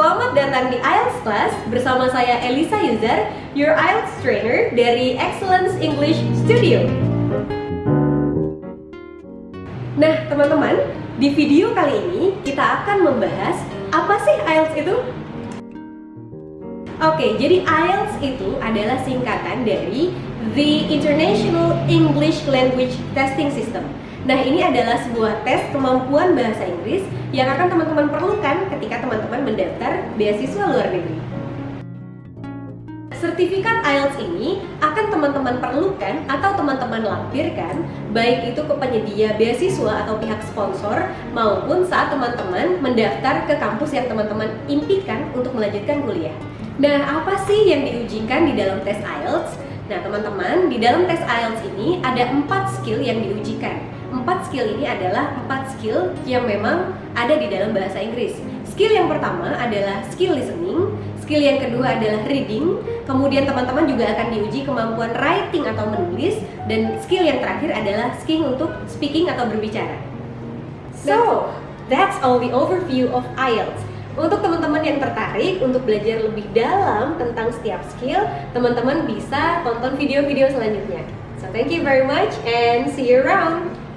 Selamat datang di IELTS Class bersama saya Elisa Yuzar, your IELTS trainer dari Excellence English Studio. Nah, teman-teman, di video kali ini kita akan membahas apa sih IELTS itu? Oke, jadi IELTS itu adalah singkatan dari The International English Language Testing System. Nah, ini adalah sebuah tes kemampuan bahasa Inggris yang akan teman-teman perlukan ketika teman-teman mendaftar beasiswa luar negeri. Sertifikat IELTS ini akan teman-teman perlukan atau teman-teman lampirkan baik itu ke penyedia beasiswa atau pihak sponsor maupun saat teman-teman mendaftar ke kampus yang teman-teman impikan untuk melanjutkan kuliah. Nah, apa sih yang diujikan di dalam tes IELTS? Nah, teman-teman, di dalam tes IELTS ini ada empat skill yang diujikan empat skill ini adalah empat skill yang memang ada di dalam bahasa Inggris. Skill yang pertama adalah skill listening, skill yang kedua adalah reading, kemudian teman-teman juga akan diuji kemampuan writing atau menulis, dan skill yang terakhir adalah skill untuk speaking atau berbicara. So, that's all the overview of IELTS. Untuk teman-teman yang tertarik untuk belajar lebih dalam tentang setiap skill, teman-teman bisa tonton video-video selanjutnya. So thank you very much and see you around!